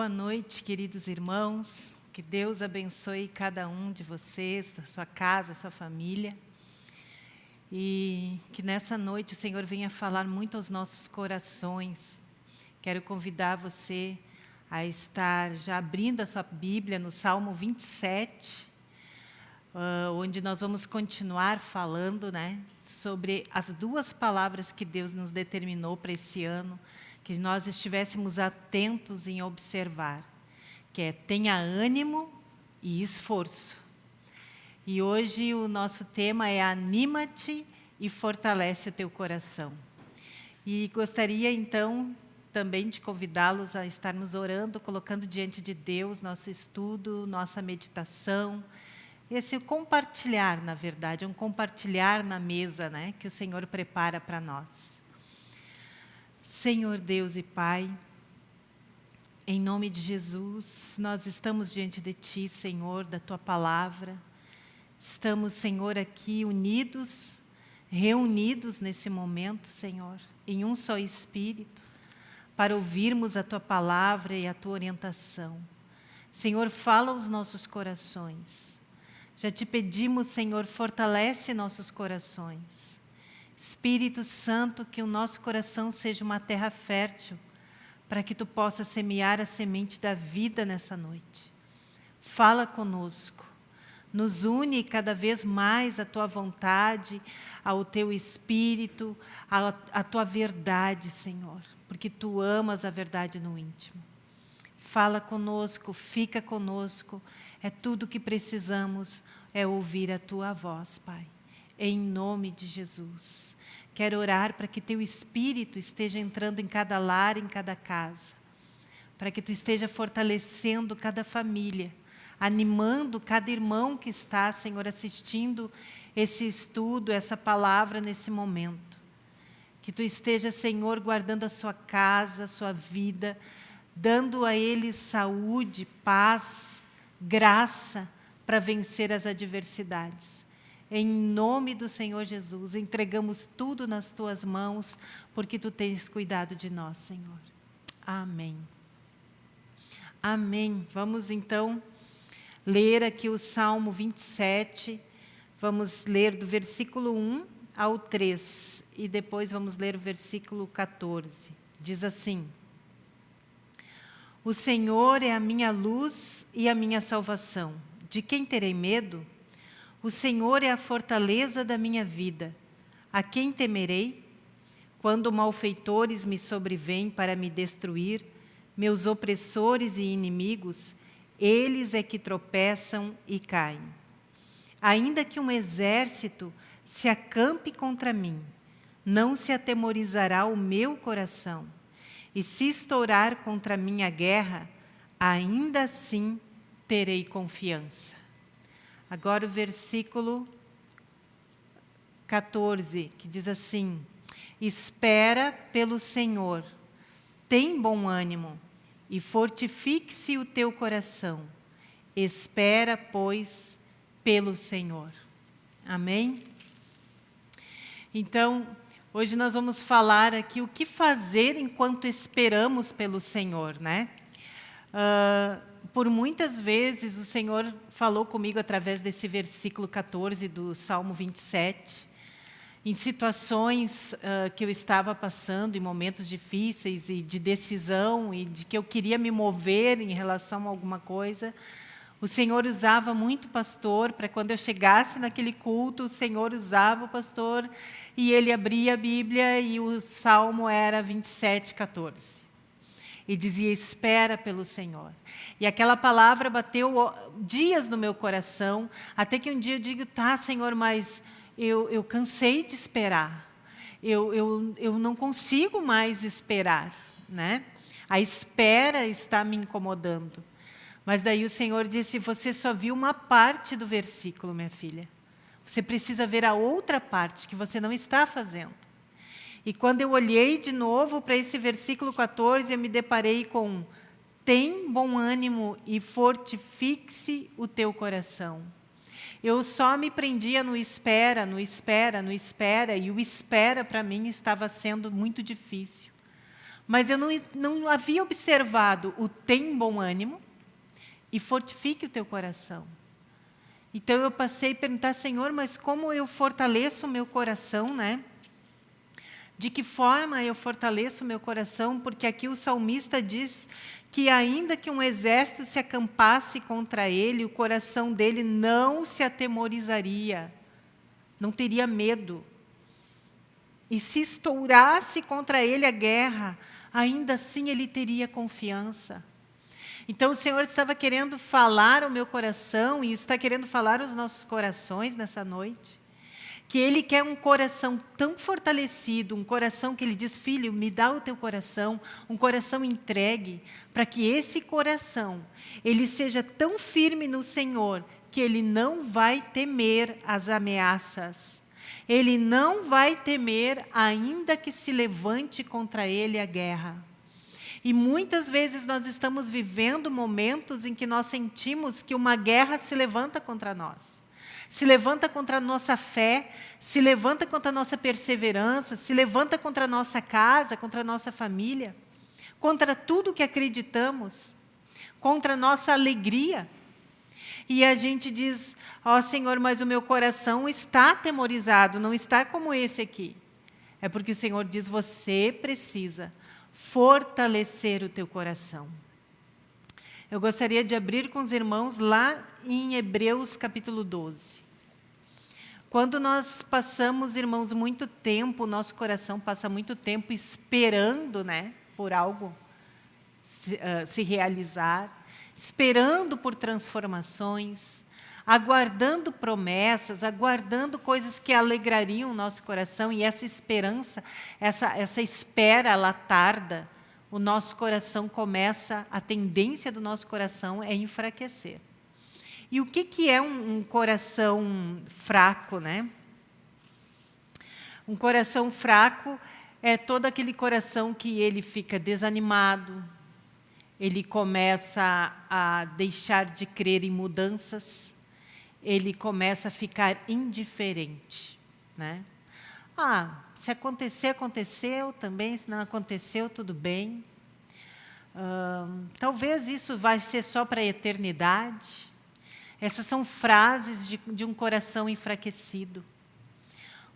Boa noite, queridos irmãos. Que Deus abençoe cada um de vocês, a sua casa, a sua família. E que nessa noite o Senhor venha falar muito aos nossos corações. Quero convidar você a estar já abrindo a sua Bíblia no Salmo 27, uh, onde nós vamos continuar falando né, sobre as duas palavras que Deus nos determinou para esse ano, que nós estivéssemos atentos em observar, que é tenha ânimo e esforço. E hoje o nosso tema é anima-te e fortalece o teu coração. E gostaria então também de convidá-los a estarmos orando, colocando diante de Deus nosso estudo, nossa meditação, esse compartilhar, na verdade, um compartilhar na mesa né, que o Senhor prepara para nós. Senhor Deus e Pai, em nome de Jesus, nós estamos diante de Ti, Senhor, da Tua Palavra. Estamos, Senhor, aqui unidos, reunidos nesse momento, Senhor, em um só Espírito, para ouvirmos a Tua Palavra e a Tua orientação. Senhor, fala aos nossos corações. Já te pedimos, Senhor, fortalece nossos corações. Espírito Santo, que o nosso coração seja uma terra fértil, para que Tu possas semear a semente da vida nessa noite. Fala conosco, nos une cada vez mais à Tua vontade, ao Teu Espírito, à, Tua verdade, Senhor, porque Tu amas a verdade no íntimo. Fala conosco, fica conosco, é tudo que precisamos, é ouvir a Tua voz, Pai. Em nome de Jesus. Quero orar para que Teu Espírito esteja entrando em cada lar, em cada casa. Para que Tu esteja fortalecendo cada família, animando cada irmão que está, Senhor, assistindo esse estudo, essa palavra nesse momento. Que Tu esteja, Senhor, guardando a sua casa, a sua vida, dando a eles saúde, paz, graça para vencer as adversidades. Em nome do Senhor Jesus, entregamos tudo nas Tuas mãos, porque Tu tens cuidado de nós, Senhor. Amém. Amém. Vamos então ler aqui o Salmo 27. Vamos ler do versículo 1 ao 3 e depois vamos ler o versículo 14. Diz assim: o Senhor é a minha luz e a minha salvação. De quem terei medo? O Senhor é a fortaleza da minha vida. A quem temerei? Quando malfeitores me sobrevêm para me destruir, meus opressores e inimigos, eles é que tropeçam e caem. Ainda que um exército se acampe contra mim, não se atemorizará o meu coração e se estourar contra mim a guerra, ainda assim terei confiança. Agora o versículo 14, que diz assim, Espera pelo Senhor, tem bom ânimo e fortifique-se o teu coração. Espera, pois, pelo Senhor. Amém? Então, Hoje nós vamos falar aqui o que fazer enquanto esperamos pelo Senhor, né? Uh, por muitas vezes o Senhor falou comigo através desse versículo 14 do Salmo 27, em situações uh, que eu estava passando, em momentos difíceis e de decisão, e de que eu queria me mover em relação a alguma coisa, o Senhor usava muito pastor, para quando eu chegasse naquele culto, o Senhor usava o pastor e ele abria a Bíblia e o Salmo era 27, 14. E dizia, espera pelo Senhor. E aquela palavra bateu dias no meu coração, até que um dia eu digo, tá, Senhor, mas eu, eu cansei de esperar. Eu, eu, eu não consigo mais esperar. Né? A espera está me incomodando. Mas daí o Senhor disse, você só viu uma parte do versículo, minha filha. Você precisa ver a outra parte que você não está fazendo. E quando eu olhei de novo para esse versículo 14, eu me deparei com tem bom ânimo e fortifique-se o teu coração. Eu só me prendia no espera, no espera, no espera, e o espera para mim estava sendo muito difícil. mas eu não, não havia observado o tem bom ânimo e fortifique o teu coração. Então eu passei a perguntar, Senhor, mas como eu fortaleço o meu coração, né? De que forma eu fortaleço o meu coração? Porque aqui o salmista diz que ainda que um exército se acampasse contra ele, o coração dele não se atemorizaria, não teria medo. E se estourasse contra ele a guerra, ainda assim ele teria confiança. Então o Senhor estava querendo falar ao meu coração e está querendo falar aos nossos corações nessa noite. Que Ele quer um coração tão fortalecido, um coração que Ele diz, filho, me dá o teu coração, um coração entregue, para que esse coração, ele seja tão firme no Senhor, que ele não vai temer as ameaças. Ele não vai temer, ainda que se levante contra ele a guerra. E muitas vezes nós estamos vivendo momentos em que nós sentimos que uma guerra se levanta contra nós. Se levanta contra a nossa fé, se levanta contra a nossa perseverança, se levanta contra a nossa casa, contra a nossa família, contra tudo que acreditamos, contra a nossa alegria. E a gente diz, ó oh, Senhor, mas o meu coração está atemorizado, não está como esse aqui. É porque o Senhor diz, você precisa fortalecer o teu coração. Eu gostaria de abrir com os irmãos lá em Hebreus capítulo 12. Quando nós passamos, irmãos, muito tempo, nosso coração passa muito tempo esperando né, por algo se, uh, se realizar, esperando por transformações, aguardando promessas, aguardando coisas que alegrariam o nosso coração, e essa esperança, essa, essa espera, ela tarda, o nosso coração começa, a tendência do nosso coração é enfraquecer. E o que, que é um, um coração fraco? Né? Um coração fraco é todo aquele coração que ele fica desanimado, ele começa a deixar de crer em mudanças, ele começa a ficar indiferente. Né? Ah, se acontecer, aconteceu também, se não aconteceu, tudo bem. Hum, talvez isso vai ser só para a eternidade. Essas são frases de, de um coração enfraquecido.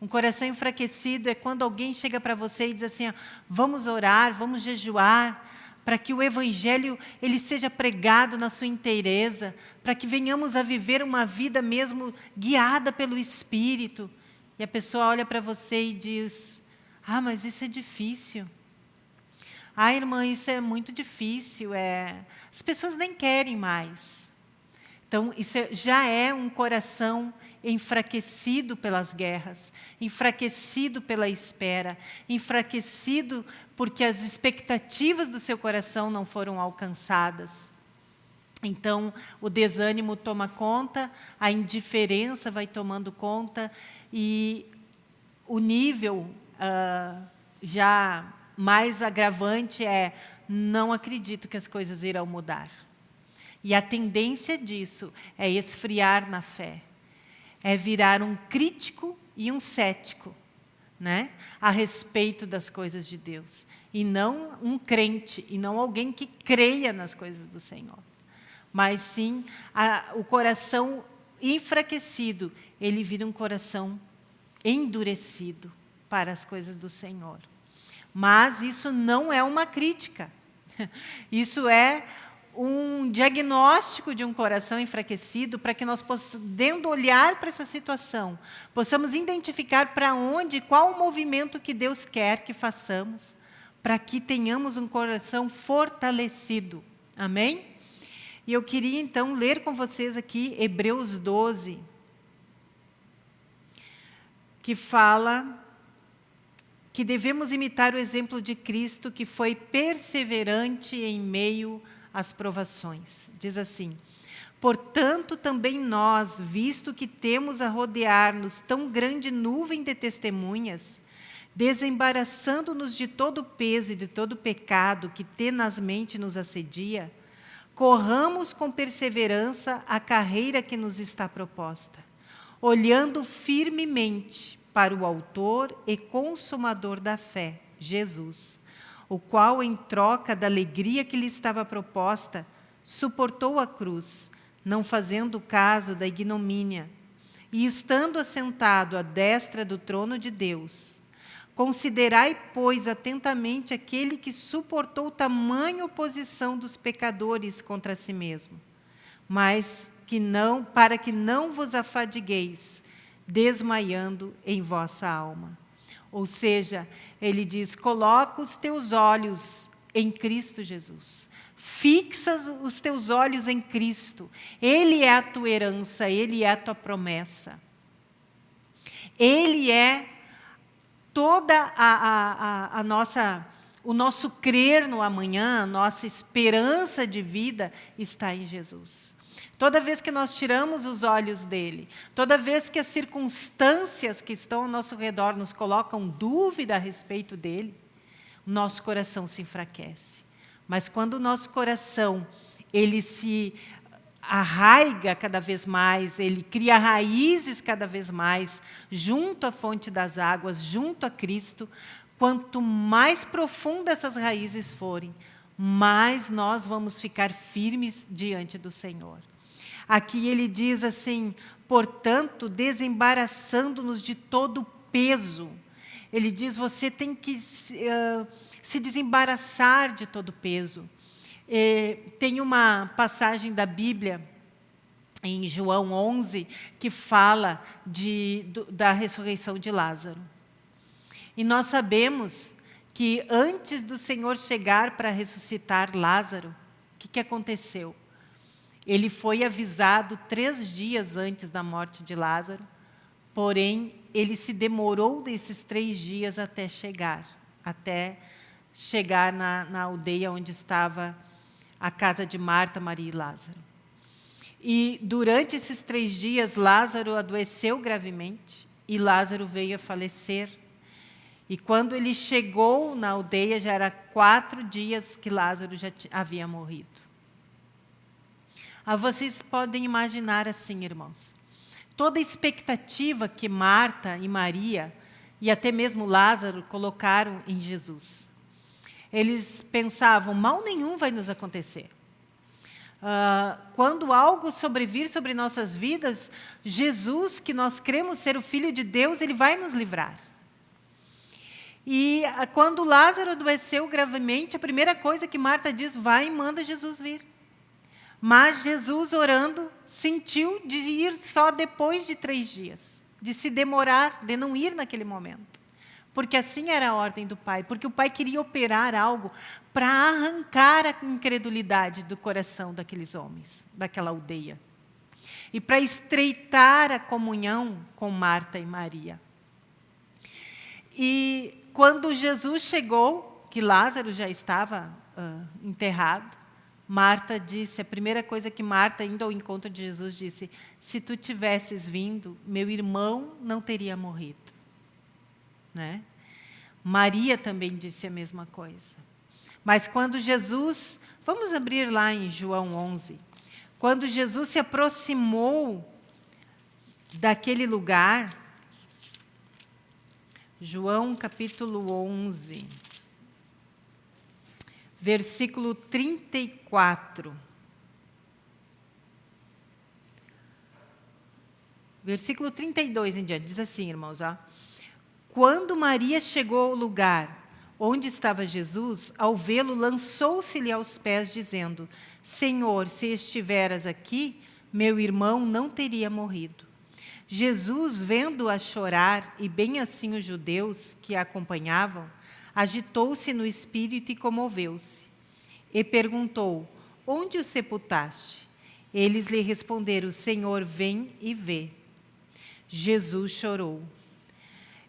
Um coração enfraquecido é quando alguém chega para você e diz assim, vamos orar, vamos jejuar, para que o Evangelho ele seja pregado na sua inteireza, para que venhamos a viver uma vida mesmo guiada pelo Espírito. E a pessoa olha para você e diz, ah, mas isso é difícil. Ah, irmã, isso é muito difícil. É... As pessoas nem querem mais. Então, isso é, já é um coração enfraquecido pelas guerras, enfraquecido pela espera, enfraquecido porque as expectativas do seu coração não foram alcançadas. Então, o desânimo toma conta, a indiferença vai tomando conta e o nível uh, já mais agravante é não acredito que as coisas irão mudar. E a tendência disso é esfriar na fé é virar um crítico e um cético né, a respeito das coisas de Deus. E não um crente, e não alguém que creia nas coisas do Senhor. Mas sim, a, o coração enfraquecido, ele vira um coração endurecido para as coisas do Senhor. Mas isso não é uma crítica. Isso é um diagnóstico de um coração enfraquecido para que nós, podendo olhar para essa situação, possamos identificar para onde, qual o movimento que Deus quer que façamos, para que tenhamos um coração fortalecido. Amém? E eu queria, então, ler com vocês aqui Hebreus 12, que fala que devemos imitar o exemplo de Cristo, que foi perseverante em meio a as provações. Diz assim, Portanto, também nós, visto que temos a rodear-nos tão grande nuvem de testemunhas, desembaraçando-nos de todo o peso e de todo o pecado que tenazmente nos assedia, corramos com perseverança a carreira que nos está proposta, olhando firmemente para o autor e consumador da fé, Jesus, o qual, em troca da alegria que lhe estava proposta, suportou a cruz, não fazendo caso da ignomínia, e estando assentado à destra do trono de Deus. Considerai, pois, atentamente aquele que suportou tamanha oposição dos pecadores contra si mesmo, mas que não, para que não vos afadigueis, desmaiando em vossa alma. Ou seja, ele diz, coloca os teus olhos em Cristo Jesus. Fixa os teus olhos em Cristo. Ele é a tua herança, Ele é a tua promessa. Ele é toda a, a, a, a nossa, o nosso crer no amanhã, a nossa esperança de vida está em Jesus. Toda vez que nós tiramos os olhos dele, toda vez que as circunstâncias que estão ao nosso redor nos colocam dúvida a respeito dele, nosso coração se enfraquece. Mas quando o nosso coração ele se arraiga cada vez mais, ele cria raízes cada vez mais, junto à fonte das águas, junto a Cristo, quanto mais profundas essas raízes forem, mais nós vamos ficar firmes diante do Senhor. Aqui ele diz assim, portanto, desembaraçando-nos de todo o peso. Ele diz, você tem que uh, se desembaraçar de todo o peso. E, tem uma passagem da Bíblia, em João 11, que fala de, do, da ressurreição de Lázaro. E nós sabemos que antes do Senhor chegar para ressuscitar Lázaro, o que, que aconteceu? Ele foi avisado três dias antes da morte de Lázaro, porém, ele se demorou desses três dias até chegar, até chegar na, na aldeia onde estava a casa de Marta, Maria e Lázaro. E durante esses três dias, Lázaro adoeceu gravemente e Lázaro veio a falecer. E quando ele chegou na aldeia, já era quatro dias que Lázaro já havia morrido. Ah, vocês podem imaginar assim, irmãos. Toda expectativa que Marta e Maria, e até mesmo Lázaro, colocaram em Jesus. Eles pensavam, mal nenhum vai nos acontecer. Uh, quando algo sobrevir sobre nossas vidas, Jesus, que nós cremos ser o Filho de Deus, Ele vai nos livrar. E uh, quando Lázaro adoeceu gravemente, a primeira coisa que Marta diz, vai e manda Jesus vir. Mas Jesus, orando, sentiu de ir só depois de três dias, de se demorar, de não ir naquele momento. Porque assim era a ordem do Pai, porque o Pai queria operar algo para arrancar a incredulidade do coração daqueles homens, daquela aldeia. E para estreitar a comunhão com Marta e Maria. E quando Jesus chegou, que Lázaro já estava uh, enterrado, Marta disse, a primeira coisa que Marta, indo ao encontro de Jesus, disse, se tu tivesses vindo, meu irmão não teria morrido. Né? Maria também disse a mesma coisa. Mas quando Jesus, vamos abrir lá em João 11, quando Jesus se aproximou daquele lugar, João capítulo 11, versículo 34. Versículo 32 em diante, diz assim, irmãos, ó. Quando Maria chegou ao lugar onde estava Jesus, ao vê-lo, lançou-se-lhe aos pés, dizendo, Senhor, se estiveras aqui, meu irmão não teria morrido. Jesus, vendo-a chorar, e bem assim os judeus que a acompanhavam, agitou-se no espírito e comoveu-se. E perguntou, onde o sepultaste? Eles lhe responderam, Senhor, vem e vê. Jesus chorou.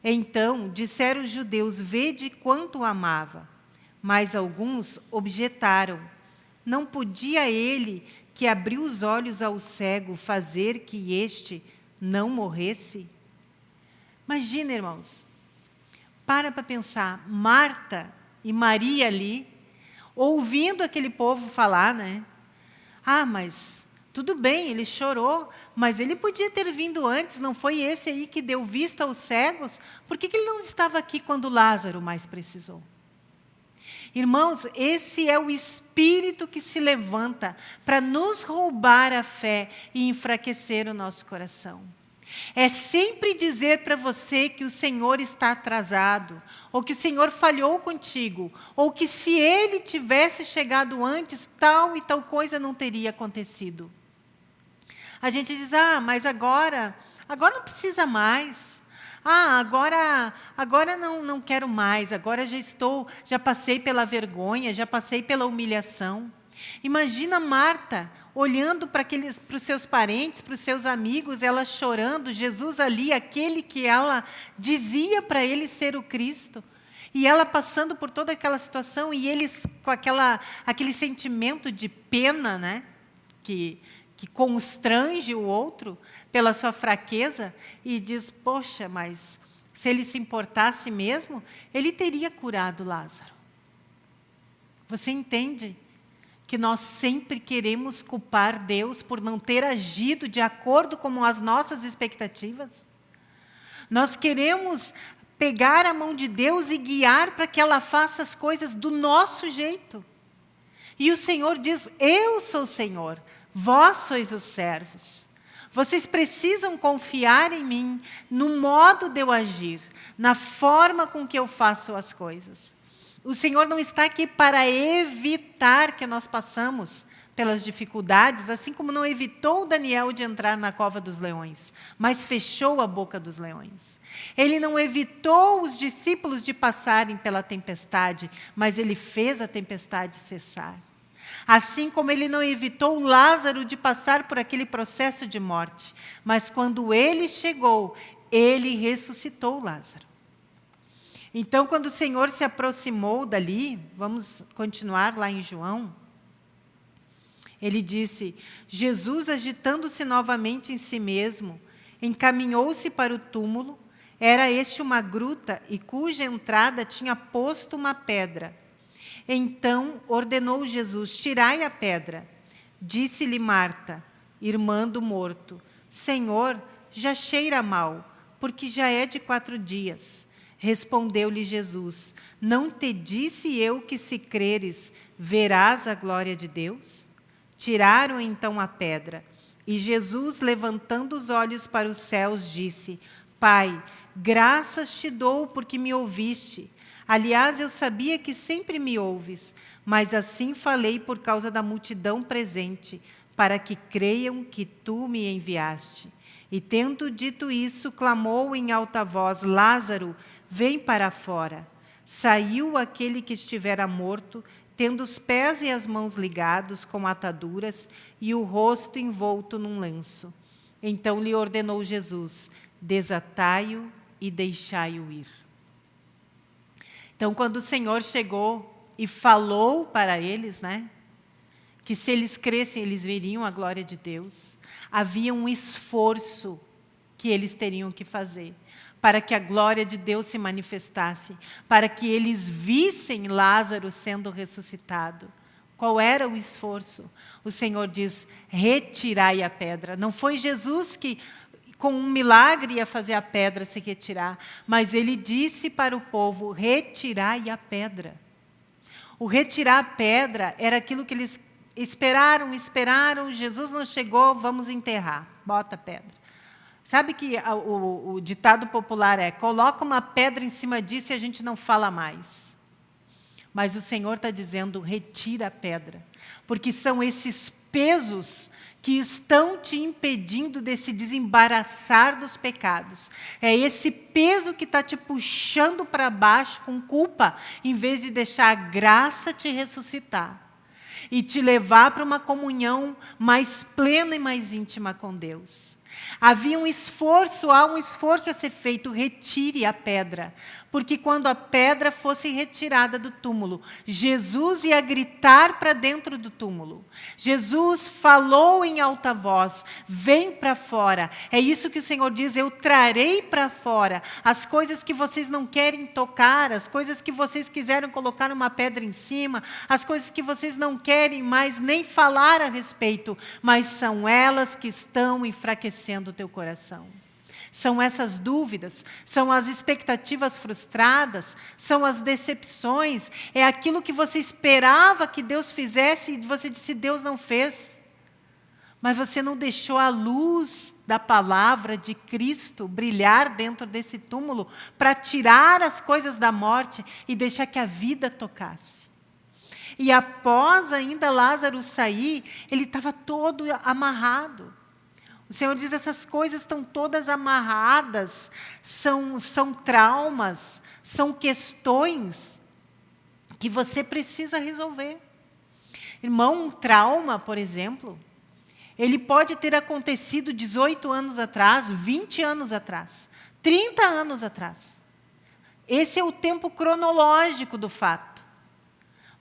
Então disseram os judeus, vede quanto o amava. Mas alguns objetaram, não podia ele, que abriu os olhos ao cego, fazer que este não morresse? Imagina, irmãos, para para pensar, Marta e Maria ali, ouvindo aquele povo falar, né? Ah, mas tudo bem, ele chorou, mas ele podia ter vindo antes, não foi esse aí que deu vista aos cegos? Por que, que ele não estava aqui quando Lázaro mais precisou? Irmãos, esse é o espírito que se levanta para nos roubar a fé e enfraquecer o nosso coração. É sempre dizer para você que o Senhor está atrasado, ou que o Senhor falhou contigo, ou que se Ele tivesse chegado antes, tal e tal coisa não teria acontecido. A gente diz, ah, mas agora, agora não precisa mais. Ah, agora, agora não, não quero mais, agora já estou, já passei pela vergonha, já passei pela humilhação. Imagina Marta olhando para aqueles, para os seus parentes, para os seus amigos, ela chorando, Jesus ali, aquele que ela dizia para ele ser o Cristo. E ela passando por toda aquela situação e eles com aquela, aquele sentimento de pena, né? Que, que constrange o outro pela sua fraqueza e diz, poxa, mas se ele se importasse mesmo, ele teria curado Lázaro. Você entende que nós sempre queremos culpar Deus por não ter agido de acordo com as nossas expectativas? Nós queremos pegar a mão de Deus e guiar para que ela faça as coisas do nosso jeito. E o Senhor diz, eu sou o Senhor, Vós sois os servos. Vocês precisam confiar em mim, no modo de eu agir, na forma com que eu faço as coisas. O Senhor não está aqui para evitar que nós passamos pelas dificuldades, assim como não evitou Daniel de entrar na cova dos leões, mas fechou a boca dos leões. Ele não evitou os discípulos de passarem pela tempestade, mas ele fez a tempestade cessar. Assim como ele não evitou Lázaro de passar por aquele processo de morte, mas quando ele chegou, ele ressuscitou Lázaro. Então, quando o Senhor se aproximou dali, vamos continuar lá em João, ele disse, Jesus, agitando-se novamente em si mesmo, encaminhou-se para o túmulo, era este uma gruta e cuja entrada tinha posto uma pedra. Então ordenou Jesus, tirai a pedra. Disse-lhe Marta, irmã do morto, Senhor, já cheira mal, porque já é de quatro dias. Respondeu-lhe Jesus, não te disse eu que se creres, verás a glória de Deus? Tiraram então a pedra. E Jesus, levantando os olhos para os céus, disse, Pai, graças te dou porque me ouviste. Aliás, eu sabia que sempre me ouves, mas assim falei por causa da multidão presente, para que creiam que tu me enviaste. E tendo dito isso, clamou em alta voz, Lázaro, vem para fora. Saiu aquele que estivera morto, tendo os pés e as mãos ligados com ataduras e o rosto envolto num lenço. Então lhe ordenou Jesus, desatai-o e deixai-o ir. Então, quando o Senhor chegou e falou para eles, né, que se eles crescem, eles veriam a glória de Deus, havia um esforço que eles teriam que fazer para que a glória de Deus se manifestasse, para que eles vissem Lázaro sendo ressuscitado. Qual era o esforço? O Senhor diz, retirai a pedra. Não foi Jesus que com um milagre ia fazer a pedra se retirar. Mas ele disse para o povo, retirai a pedra. O retirar a pedra era aquilo que eles esperaram, esperaram, Jesus não chegou, vamos enterrar, bota a pedra. Sabe que o, o, ditado popular é, coloca uma pedra em cima disso e a gente não fala mais. Mas o Senhor está dizendo, retira a pedra. Porque são esses pesos que estão te impedindo de se desembaraçar dos pecados. É esse peso que está te puxando para baixo com culpa, em vez de deixar a graça te ressuscitar e te levar para uma comunhão mais plena e mais íntima com Deus. Havia um esforço, há um esforço a ser feito, retire a pedra. Porque quando a pedra fosse retirada do túmulo, Jesus ia gritar para dentro do túmulo. Jesus falou em alta voz, vem para fora. É isso que o Senhor diz, eu trarei para fora as coisas que vocês não querem tocar, as coisas que vocês quiseram colocar uma pedra em cima, as coisas que vocês não querem mais nem falar a respeito, mas são elas que estão enfraquecendo o teu coração. São essas dúvidas, são as expectativas frustradas, são as decepções, é aquilo que você esperava que Deus fizesse e você disse, Deus não fez. Mas você não deixou a luz da palavra de Cristo brilhar dentro desse túmulo para tirar as coisas da morte e deixar que a vida tocasse. E após ainda Lázaro sair, ele estava todo amarrado. O Senhor diz, essas coisas estão todas amarradas, são, são traumas, são questões que você precisa resolver. Irmão, um trauma, por exemplo, ele pode ter acontecido 18 anos atrás, 20 anos atrás, 30 anos atrás. Esse é o tempo cronológico do fato.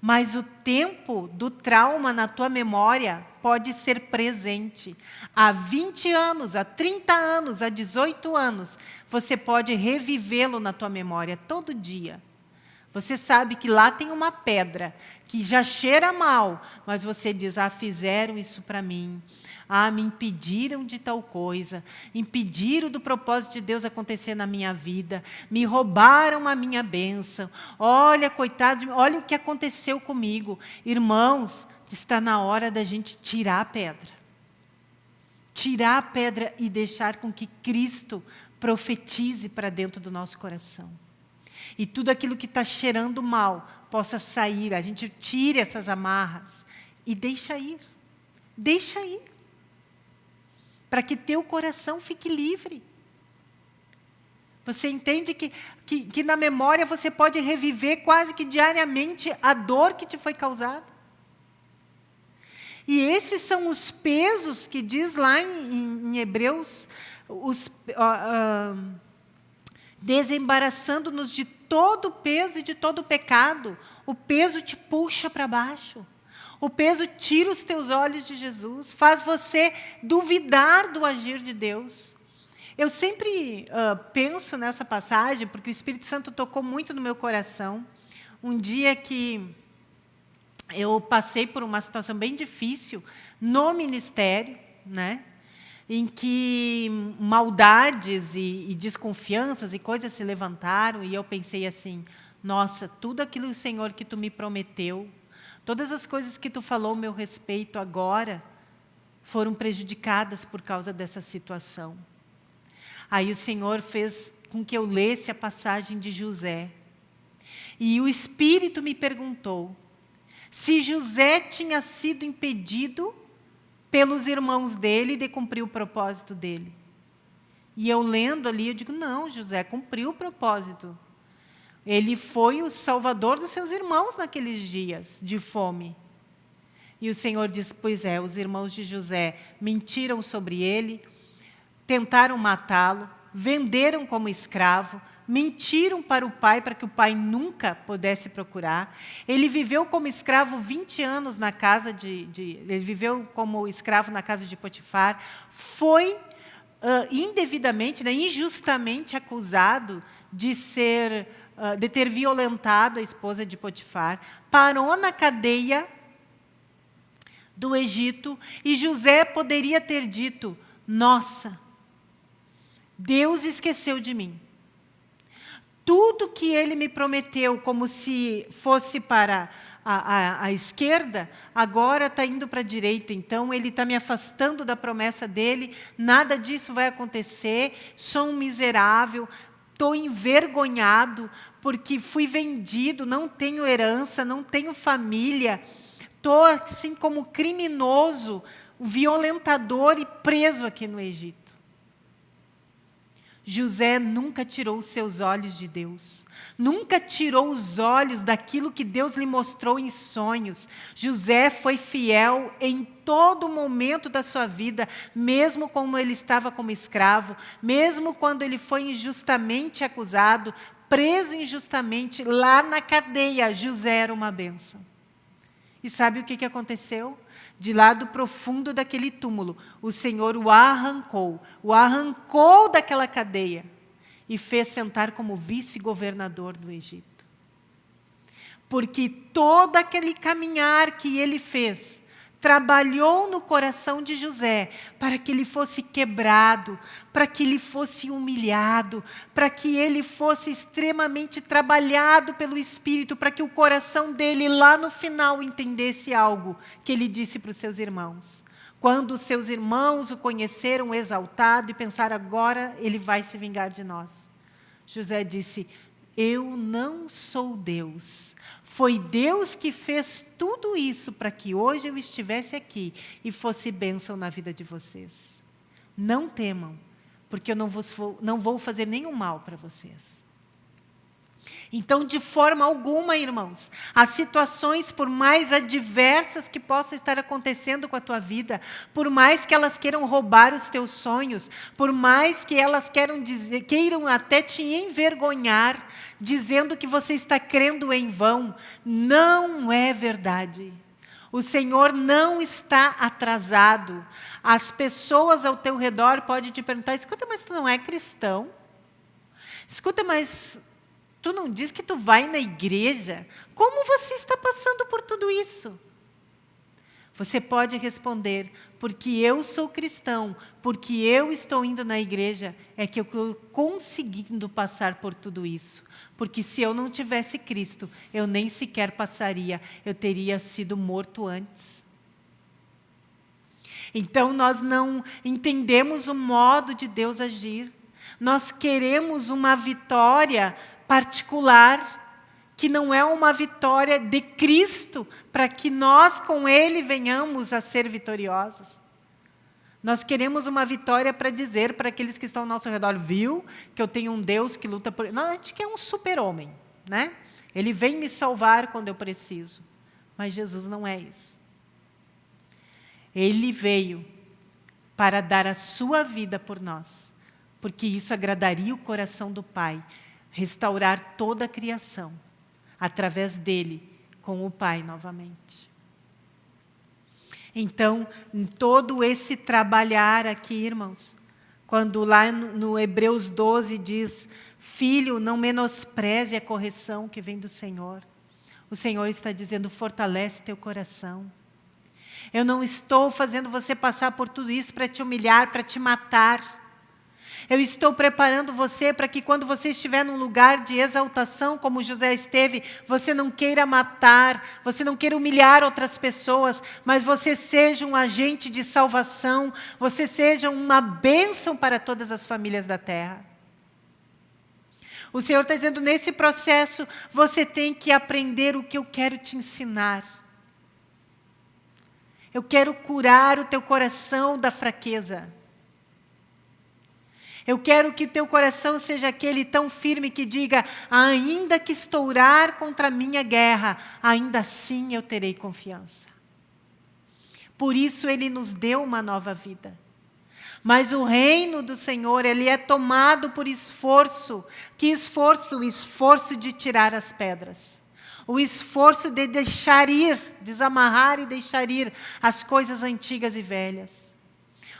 Mas o tempo do trauma na tua memória pode ser presente. Há 20 anos, há 30 anos, há 18 anos, você pode revivê-lo na tua memória todo dia. Você sabe que lá tem uma pedra que já cheira mal, mas você diz, ah, fizeram isso para mim. Ah, me impediram de tal coisa, impediram do propósito de Deus acontecer na minha vida, me roubaram a minha bênção. Olha, coitado, olha o que aconteceu comigo. Irmãos, está na hora da gente tirar a pedra. Tirar a pedra e deixar com que Cristo profetize para dentro do nosso coração. E tudo aquilo que está cheirando mal possa sair, a gente tire essas amarras e deixa ir. Deixa ir para que teu coração fique livre. Você entende que, que, que, na memória você pode reviver quase que diariamente a dor que te foi causada? E esses são os pesos que diz lá em, em Hebreus, os, uh, uh, desembaraçando-nos de todo o peso e de todo o pecado. O peso te puxa para baixo. O peso tira os teus olhos de Jesus, faz você duvidar do agir de Deus. Eu sempre uh, penso nessa passagem, porque o Espírito Santo tocou muito no meu coração. Um dia que eu passei por uma situação bem difícil no ministério, né? em que maldades e, e desconfianças e coisas se levantaram, e eu pensei assim, nossa, tudo aquilo, Senhor, que Tu me prometeu, Todas as coisas que tu falou meu respeito agora foram prejudicadas por causa dessa situação. Aí o Senhor fez com que eu lesse a passagem de José. E o Espírito me perguntou se José tinha sido impedido pelos irmãos dele de cumprir o propósito dele. E eu lendo ali, eu digo, não, José cumpriu o propósito. Ele foi o salvador dos seus irmãos naqueles dias de fome. E o Senhor diz, pois é, os irmãos de José mentiram sobre ele, tentaram matá-lo, venderam como escravo, mentiram para o pai para que o pai nunca pudesse procurar. Ele viveu como escravo 20 anos na casa de, de ele viveu como escravo na casa de Potifar, foi uh, indevidamente, né, injustamente acusado de ser de ter violentado a esposa de Potifar, parou na cadeia do Egito e José poderia ter dito, nossa, Deus esqueceu de mim. Tudo que ele me prometeu como se fosse para a, a, a esquerda, agora está indo para a direita. Então, ele está me afastando da promessa dele, nada disso vai acontecer, sou um miserável, estou envergonhado porque fui vendido, não tenho herança, não tenho família, estou assim como criminoso, violentador e preso aqui no Egito. José nunca tirou os seus olhos de Deus. Nunca tirou os olhos daquilo que Deus lhe mostrou em sonhos. José foi fiel em todo momento da sua vida, mesmo quando ele estava como escravo, mesmo quando ele foi injustamente acusado, preso injustamente lá na cadeia. José era uma bênção. E sabe o que aconteceu? De lá do profundo daquele túmulo, o Senhor o arrancou, o arrancou daquela cadeia e fez sentar como vice-governador do Egito. Porque todo aquele caminhar que ele fez trabalhou no coração de José para que ele fosse quebrado, para que ele fosse humilhado, para que ele fosse extremamente trabalhado pelo Espírito, para que o coração dele lá no final entendesse algo que ele disse para os seus irmãos. Quando os seus irmãos o conheceram exaltado e pensaram, agora ele vai se vingar de nós. José disse, eu não sou Deus, foi Deus que fez tudo isso para que hoje eu estivesse aqui e fosse bênção na vida de vocês. Não temam, porque eu não, vou, não vou fazer nenhum mal para vocês. Então, de forma alguma, irmãos, as situações, por mais adversas que possam estar acontecendo com a tua vida, por mais que elas queiram roubar os teus sonhos, por mais que elas queiram, dizer, queiram até te envergonhar, dizendo que você está crendo em vão, não é verdade. O Senhor não está atrasado. As pessoas ao teu redor podem te perguntar, escuta, mas tu não é cristão? Escuta, mas Tu não diz que tu vai na igreja? Como você está passando por tudo isso? Você pode responder, porque eu sou cristão, porque eu estou indo na igreja, é que eu estou conseguindo passar por tudo isso. Porque se eu não tivesse Cristo, eu nem sequer passaria, eu teria sido morto antes. Então, nós não entendemos o modo de Deus agir. Nós queremos uma vitória particular, que não é uma vitória de Cristo, para que nós com Ele venhamos a ser vitoriosos. Nós queremos uma vitória para dizer para aqueles que estão ao nosso redor, viu que eu tenho um Deus que luta por... Não, a gente quer um super-homem, né? Ele vem me salvar quando eu preciso. Mas Jesus não é isso. Ele veio para dar a sua vida por nós, porque isso agradaria o coração do Pai restaurar toda a criação, através dele, com o Pai novamente. Então, em todo esse trabalhar aqui, irmãos, quando lá no Hebreus 12 diz, Filho, não menospreze a correção que vem do Senhor. O Senhor está dizendo, fortalece teu coração. Eu não estou fazendo você passar por tudo isso para te humilhar, para te matar. Eu estou preparando você para que quando você estiver num lugar de exaltação, como José esteve, você não queira matar, você não queira humilhar outras pessoas, mas você seja um agente de salvação, você seja uma bênção para todas as famílias da terra. O Senhor está dizendo, nesse processo, você tem que aprender o que eu quero te ensinar. Eu quero curar o teu coração da fraqueza. Eu quero que teu coração seja aquele tão firme que diga, ainda que estourar contra a minha guerra, ainda assim eu terei confiança. Por isso ele nos deu uma nova vida. Mas o reino do Senhor, ele é tomado por esforço. Que esforço? O esforço de tirar as pedras. O esforço de deixar ir, desamarrar e deixar ir as coisas antigas e velhas.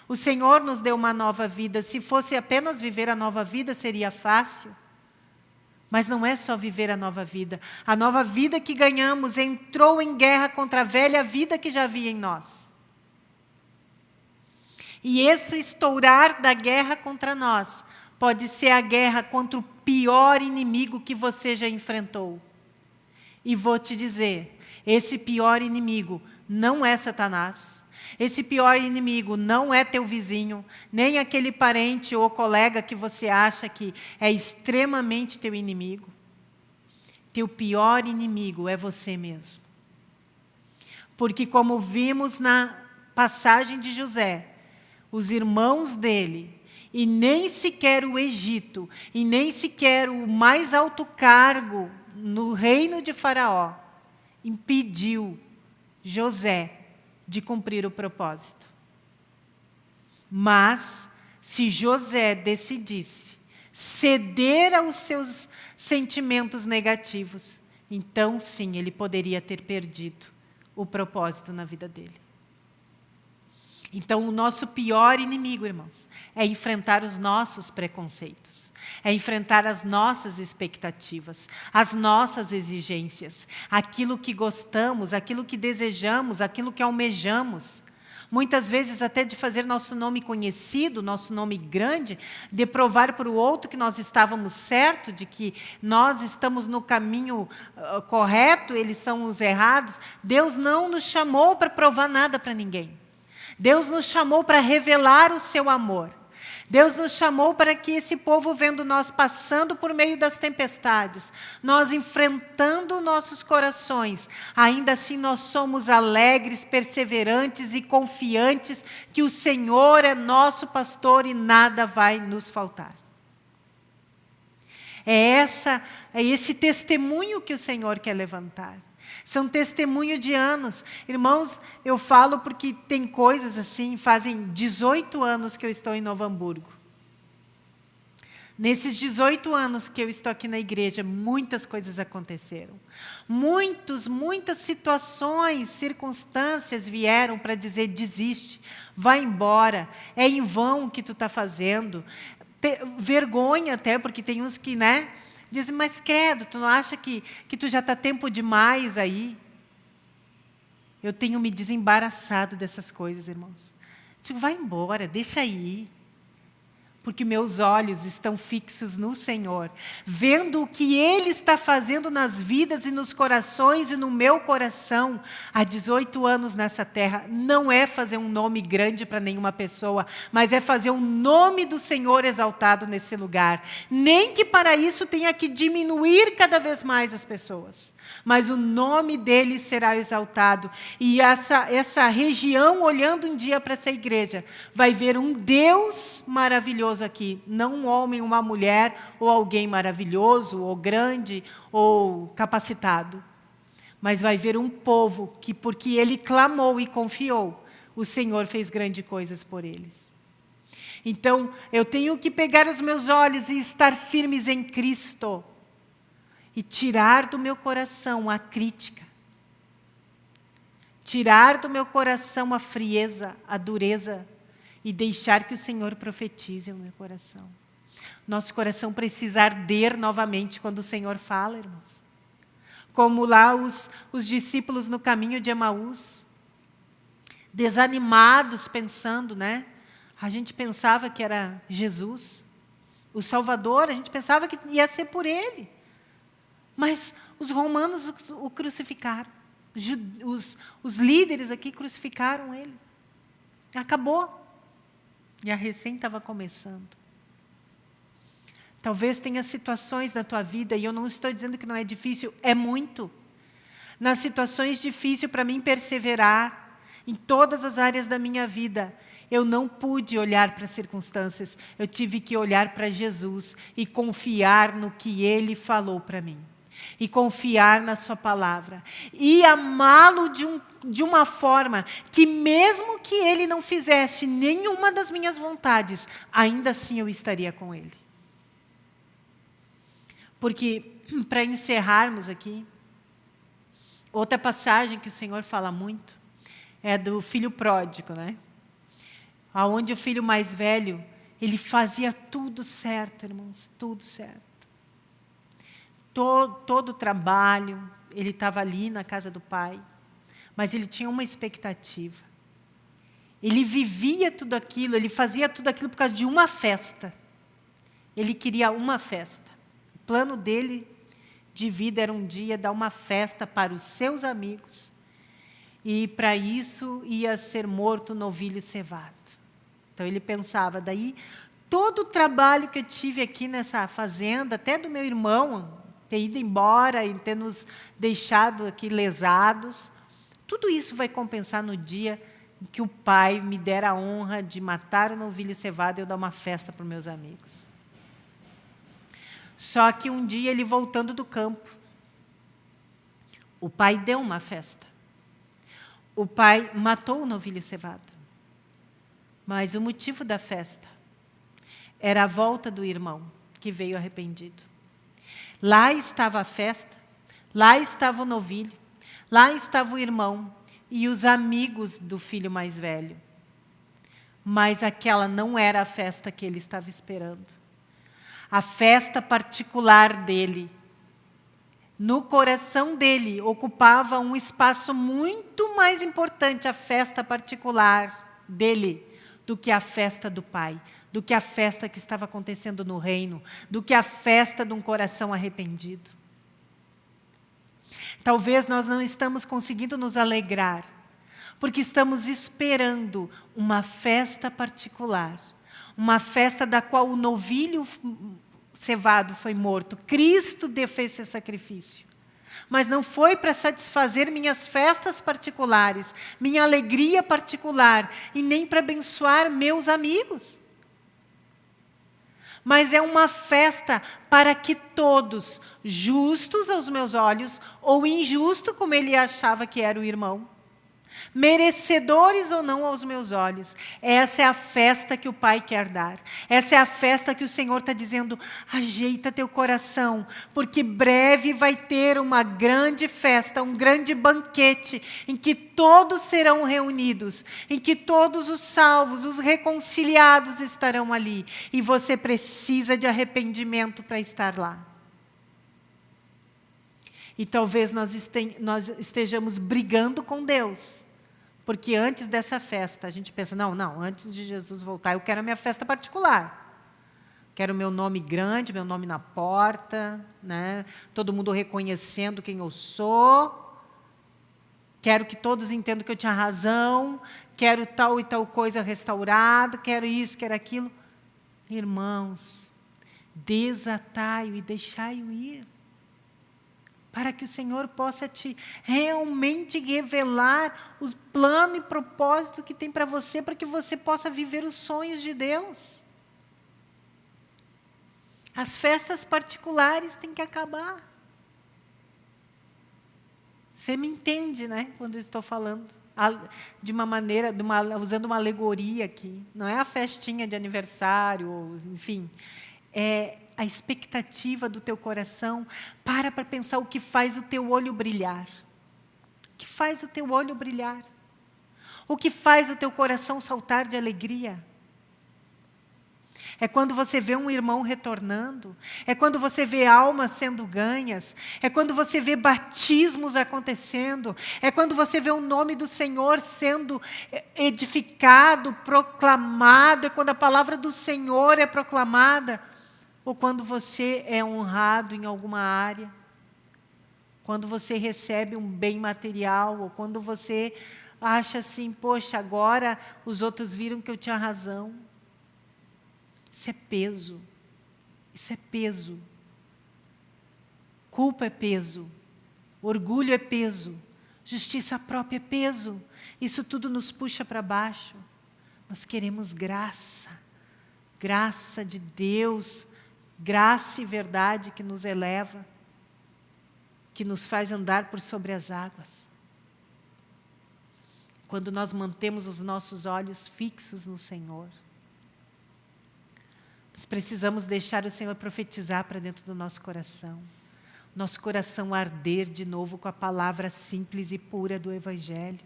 O Senhor nos deu uma nova vida. Se fosse apenas viver a nova vida, seria fácil. Mas não é só viver a nova vida. A nova vida que ganhamos entrou em guerra contra a velha vida que já havia em nós. E esse estourar da guerra contra nós pode ser a guerra contra o pior inimigo que você já enfrentou. E vou te dizer, esse pior inimigo não é Satanás, esse pior inimigo não é teu vizinho, nem aquele parente ou colega que você acha que é extremamente teu inimigo. Teu pior inimigo é você mesmo. Porque como vimos na passagem de José, os irmãos dele, e nem sequer o Egito, e nem sequer o mais alto cargo no reino de Faraó, impediu José de cumprir o propósito. Mas, se José decidisse ceder aos seus sentimentos negativos, então sim, ele poderia ter perdido o propósito na vida dele. Então, o nosso pior inimigo, irmãos, é enfrentar os nossos preconceitos, é enfrentar as nossas expectativas, as nossas exigências, aquilo que gostamos, aquilo que desejamos, aquilo que almejamos muitas vezes até de fazer nosso nome conhecido, nosso nome grande, de provar para o outro que nós estávamos certo, de que nós estamos no caminho uh, correto, eles são os errados. Deus não nos chamou para provar nada para ninguém. Deus nos chamou para revelar o seu amor. Deus nos chamou para que esse povo, vendo nós passando por meio das tempestades, nós enfrentando nossos corações, ainda assim nós somos alegres, perseverantes e confiantes que o Senhor é nosso pastor e nada vai nos faltar. É, essa, é esse testemunho que o Senhor quer levantar. São testemunho de anos. Irmãos, eu falo porque tem coisas assim, fazem 18 anos que eu estou em Novo Hamburgo. Nesses 18 anos que eu estou aqui na igreja, muitas coisas aconteceram. Muitos, muitas situações, circunstâncias vieram para dizer, desiste, vai embora, é em vão o que tu está fazendo. Vergonha até, porque tem uns que, né, Dizem, mas credo, tu não acha que, que tu já está tempo demais aí? Eu tenho me desembaraçado dessas coisas, irmãos. Digo, vai embora, deixa aí porque meus olhos estão fixos no Senhor, vendo o que Ele está fazendo nas vidas e nos corações e no meu coração há 18 anos nessa terra. Não é fazer um nome grande para nenhuma pessoa, mas é fazer o nome do Senhor exaltado nesse lugar. Nem que para isso tenha que diminuir cada vez mais as pessoas mas o nome dele será exaltado. E essa, essa região, olhando um dia para essa igreja, vai ver um Deus maravilhoso aqui, não um homem, uma mulher, ou alguém maravilhoso, ou grande, ou capacitado. Mas vai ver um povo que, porque ele clamou e confiou, o Senhor fez grandes coisas por eles. Então, eu tenho que pegar os meus olhos e estar firmes em Cristo e tirar do meu coração a crítica, tirar do meu coração a frieza, a dureza e deixar que o Senhor profetize no meu coração. Nosso coração precisa arder novamente quando o Senhor fala, irmãos. Como lá os, os discípulos no caminho de Emaús, desanimados, pensando, né? A gente pensava que era Jesus, o Salvador, a gente pensava que ia ser por Ele. Mas os romanos o crucificaram. Os, os líderes aqui crucificaram ele. Acabou. E a recém estava começando. Talvez tenha situações na tua vida, e eu não estou dizendo que não é difícil, é muito. Nas situações difíceis para mim perseverar, em todas as áreas da minha vida, eu não pude olhar para as circunstâncias, eu tive que olhar para Jesus e confiar no que Ele falou para mim e confiar na sua palavra. E amá-lo de, um, de uma forma que mesmo que ele não fizesse nenhuma das minhas vontades, ainda assim eu estaria com ele. Porque, para encerrarmos aqui, outra passagem que o Senhor fala muito é do filho pródigo, né? Onde o filho mais velho, ele fazia tudo certo, irmãos, tudo certo todo, o trabalho, ele estava ali na casa do pai, mas ele tinha uma expectativa. Ele vivia tudo aquilo, ele fazia tudo aquilo por causa de uma festa. Ele queria uma festa. O plano dele de vida era um dia dar uma festa para os seus amigos. E para isso ia ser morto novilho cevado. Então ele pensava, daí todo o trabalho que eu tive aqui nessa fazenda, até do meu irmão, ter ido embora e ter nos deixado aqui lesados. Tudo isso vai compensar no dia em que o Pai me der a honra de matar o novilho cevado e eu dar uma festa para os meus amigos. Só que um dia ele voltando do campo, o pai deu uma festa. O pai matou o novilho cevado. Mas o motivo da festa era a volta do irmão, que veio arrependido. Lá estava a festa, lá estava o novilho, lá estava o irmão e os amigos do filho mais velho. mas aquela não era a festa que ele estava esperando. A festa particular dele, no coração dele, ocupava um espaço muito mais importante, a festa particular dele, do que a festa do pai, do que a festa que estava acontecendo no reino, do que a festa de um coração arrependido. Talvez nós não estamos conseguindo nos alegrar, porque estamos esperando uma festa particular, uma festa da qual o novilho cevado foi morto. Cristo fez esse sacrifício. Mas não foi para satisfazer minhas festas particulares, minha alegria particular, e nem para abençoar meus amigos. Mas é uma festa para que todos, justos aos meus olhos, ou injusto como ele achava que era o irmão, merecedores ou não aos meus olhos. Essa é a festa que o Pai quer dar. Essa é a festa que o Senhor está dizendo, ajeita teu coração, porque breve vai ter uma grande festa, um grande banquete, em que todos serão reunidos, em que todos os salvos, os reconciliados estarão ali. E você precisa de arrependimento para estar lá. E talvez nós estejamos brigando com Deus porque antes dessa festa, a gente pensa, não, não, antes de Jesus voltar, eu quero a minha festa particular. Quero o meu nome grande, meu nome na porta, né? todo mundo reconhecendo quem eu sou. Quero que todos entendam que eu tinha razão. Quero tal e tal coisa restaurada. Quero isso, quero aquilo. Irmãos, desatai-o e deixai-o ir para que o Senhor possa te realmente revelar o plano e propósito que tem para você, para que você possa viver os sonhos de Deus. As festas particulares têm que acabar. Você me entende, né, quando eu estou falando de uma maneira, de uma, usando uma alegoria aqui. Não é a festinha de aniversário, enfim. É a expectativa do teu coração, para para pensar o que faz o teu olho brilhar. O que faz o teu olho brilhar? O que faz o teu coração saltar de alegria? É quando você vê um irmão retornando, é quando você vê almas sendo ganhas, é quando você vê batismos acontecendo, é quando você vê o nome do Senhor sendo edificado, proclamado, é quando a palavra do Senhor é proclamada ou quando você é honrado em alguma área, quando você recebe um bem material, ou quando você acha assim, poxa, agora os outros viram que eu tinha razão. Isso é peso. Isso é peso. Culpa é peso. Orgulho é peso. Justiça própria é peso. Isso tudo nos puxa para baixo. Nós queremos graça. Graça de Deus graça e verdade que nos eleva, que nos faz andar por sobre as águas. Quando nós mantemos os nossos olhos fixos no Senhor. Nós precisamos deixar o Senhor profetizar para dentro do nosso coração. Nosso coração arder de novo com a palavra simples e pura do Evangelho.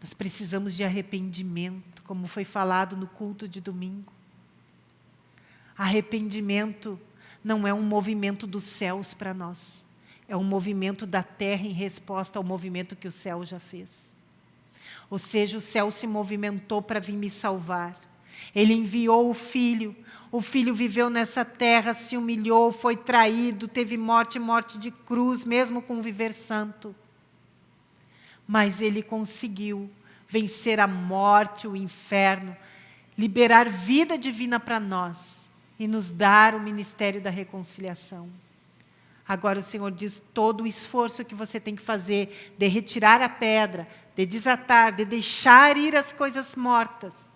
Nós precisamos de arrependimento, como foi falado no culto de domingo. Arrependimento não é um movimento dos céus para nós. É um movimento da terra em resposta ao movimento que o céu já fez. Ou seja, o céu se movimentou para vir me salvar. Ele enviou o Filho. O Filho viveu nessa terra, se humilhou, foi traído, teve morte, morte de cruz, mesmo com viver santo. Mas ele conseguiu vencer a morte, o inferno, liberar vida divina para nós e nos dar o ministério da reconciliação. Agora o Senhor diz todo o esforço que você tem que fazer de retirar a pedra, de desatar, de deixar ir as coisas mortas,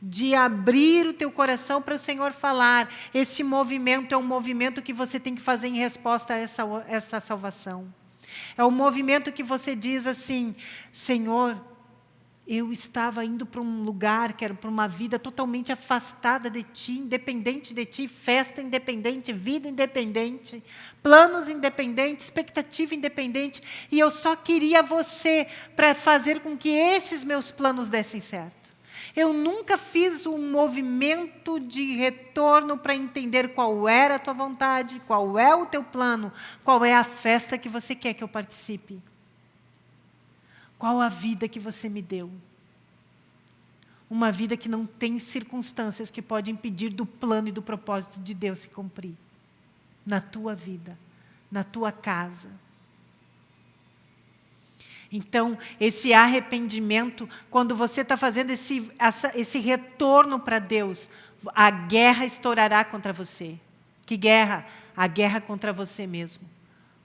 de abrir o teu coração para o Senhor falar. Esse movimento é um movimento que você tem que fazer em resposta a essa, essa salvação. É um movimento que você diz assim, Senhor, eu estava indo para um lugar, que era para uma vida totalmente afastada de ti, independente de ti, festa independente, vida independente, planos independentes, expectativa independente, e eu só queria você para fazer com que esses meus planos dessem certo. Eu nunca fiz um movimento de retorno para entender qual era a tua vontade, qual é o teu plano, qual é a festa que você quer que eu participe. Qual a vida que você me deu? Uma vida que não tem circunstâncias que podem impedir do plano e do propósito de Deus se cumprir. Na tua vida, na tua casa. Então, esse arrependimento, quando você está fazendo esse, essa, esse retorno para Deus, a guerra estourará contra você. Que guerra? A guerra contra você mesmo.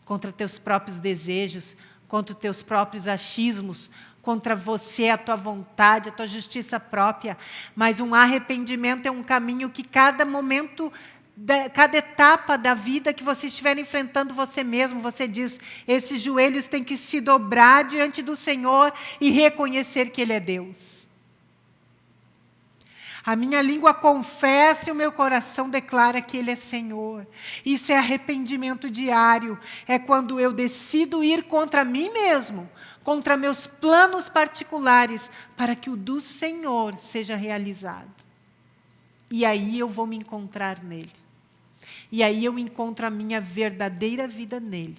Contra teus próprios desejos, contra os teus próprios achismos, contra você, a tua vontade, a tua justiça própria. Mas um arrependimento é um caminho que cada momento, cada etapa da vida que você estiver enfrentando você mesmo, você diz, esses joelhos têm que se dobrar diante do Senhor e reconhecer que Ele é Deus. A minha língua confessa e o meu coração declara que Ele é Senhor. Isso é arrependimento diário. É quando eu decido ir contra mim mesmo, contra meus planos particulares, para que o do Senhor seja realizado. E aí eu vou me encontrar nele. E aí eu encontro a minha verdadeira vida nele.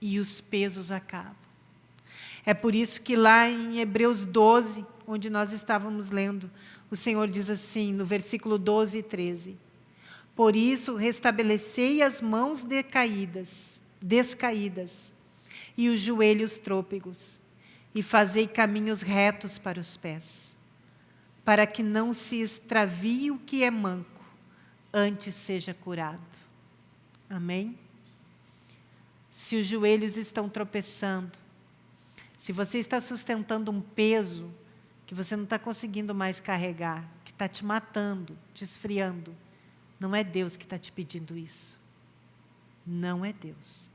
E os pesos acabam. É por isso que lá em Hebreus 12, onde nós estávamos lendo, o Senhor diz assim, no versículo 12 e 13, Por isso restabelecei as mãos decaídas, descaídas, e os joelhos trôpegos, e fazei caminhos retos para os pés, para que não se extravie o que é manco, antes seja curado. Amém? Se os joelhos estão tropeçando, se você está sustentando um peso que você não está conseguindo mais carregar, que está te matando, te esfriando, não é Deus que está te pedindo isso. Não é Deus.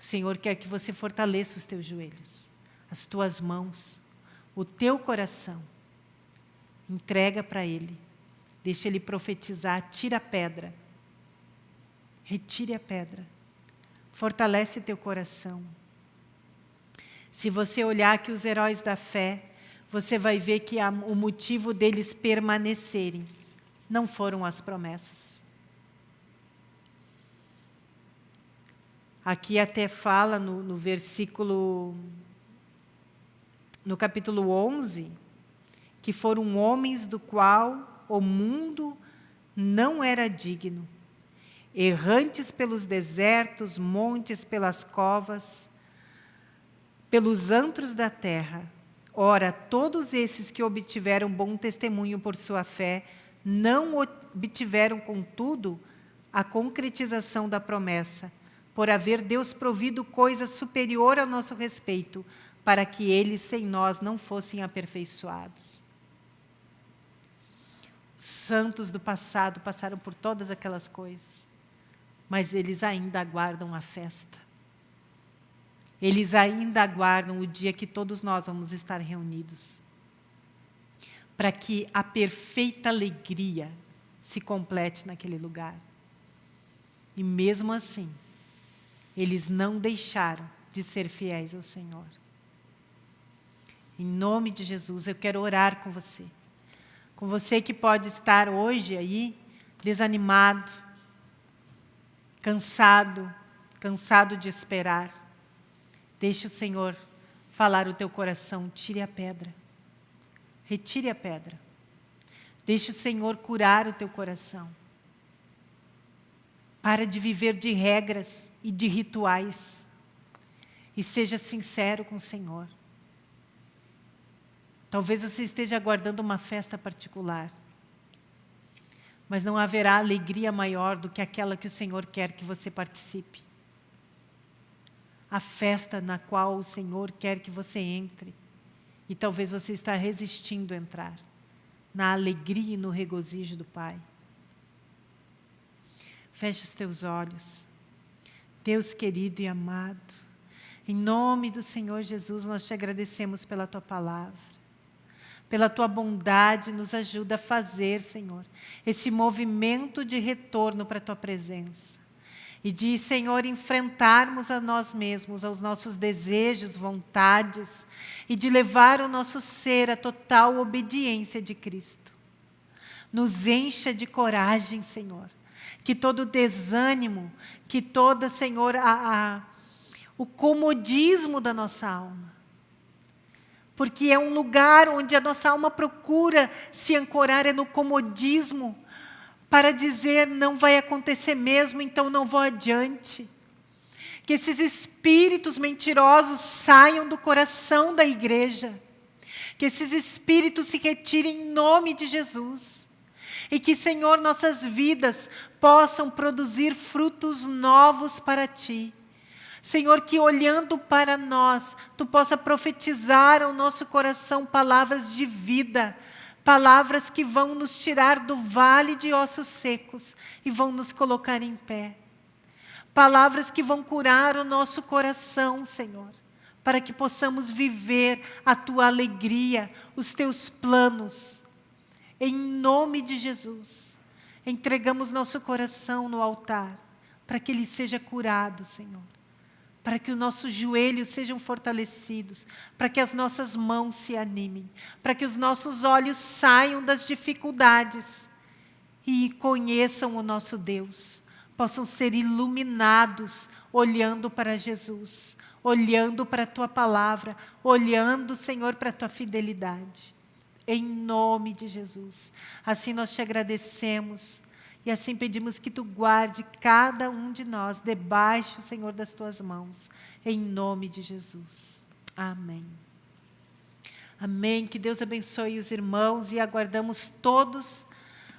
O Senhor quer que você fortaleça os teus joelhos, as tuas mãos, o teu coração. Entrega para Ele. Deixa Ele profetizar, tira a pedra. Retire a pedra. Fortalece teu coração. Se você olhar aqui os heróis da fé, você vai ver que o motivo deles permanecerem não foram as promessas. Aqui até fala no, no versículo, no capítulo 11, que foram homens do qual o mundo não era digno, errantes pelos desertos, montes, pelas covas, pelos antros da terra. Ora, todos esses que obtiveram bom testemunho por sua fé, não obtiveram, contudo, a concretização da promessa, por haver Deus provido coisa superior ao nosso respeito, para que eles sem nós não fossem aperfeiçoados. Os santos do passado passaram por todas aquelas coisas, mas eles ainda aguardam a festa. Eles ainda aguardam o dia que todos nós vamos estar reunidos. Para que a perfeita alegria se complete naquele lugar. E mesmo assim, eles não deixaram de ser fiéis ao Senhor. Em nome de Jesus, eu quero orar com você. Com você que pode estar hoje aí, desanimado, cansado, cansado de esperar. Deixe o Senhor falar o teu coração, tire a pedra. Retire a pedra. Deixe o Senhor curar o teu coração. Para de viver de regras e de rituais. E seja sincero com o Senhor. Talvez você esteja aguardando uma festa particular. Mas não haverá alegria maior do que aquela que o Senhor quer que você participe a festa na qual o Senhor quer que você entre. E talvez você está resistindo a entrar na alegria e no regozijo do Pai. Feche os teus olhos. Deus querido e amado, Em nome do Senhor Jesus, nós te agradecemos pela tua palavra. Pela tua bondade, nos ajuda a fazer, Senhor, esse movimento de retorno para a tua presença. E de, Senhor, enfrentarmos a nós mesmos, aos nossos desejos, vontades, e de levar o nosso ser à total obediência de Cristo. Nos encha de coragem, Senhor. Que todo desânimo, que toda, Senhor, a, a, o comodismo da nossa alma. Porque é um lugar onde a nossa alma procura se ancorar é no comodismo para dizer não vai acontecer mesmo, então não vou adiante. Que esses espíritos mentirosos saiam do coração da igreja. Que esses espíritos se retirem em nome de Jesus e que, Senhor, nossas vidas possam produzir frutos novos para Ti. Senhor, que olhando para nós, Tu possa profetizar ao nosso coração palavras de vida, palavras que vão nos tirar do vale de ossos secos e vão nos colocar em pé. Palavras que vão curar o nosso coração, Senhor, para que possamos viver a Tua alegria, os Teus planos em nome de Jesus, entregamos nosso coração no altar, para que ele seja curado, Senhor. Para que os nossos joelhos sejam fortalecidos, para que as nossas mãos se animem, para que os nossos olhos saiam das dificuldades e conheçam o nosso Deus, possam ser iluminados olhando para Jesus, olhando para a Tua palavra, olhando, Senhor, para a Tua fidelidade em nome de Jesus. Assim nós te agradecemos e assim pedimos que tu guarde cada um de nós debaixo, Senhor, das tuas mãos, em nome de Jesus. Amém. Amém. Que Deus abençoe os irmãos e aguardamos todos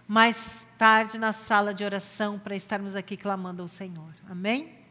mais tarde na sala de oração para estarmos aqui clamando ao Senhor. Amém?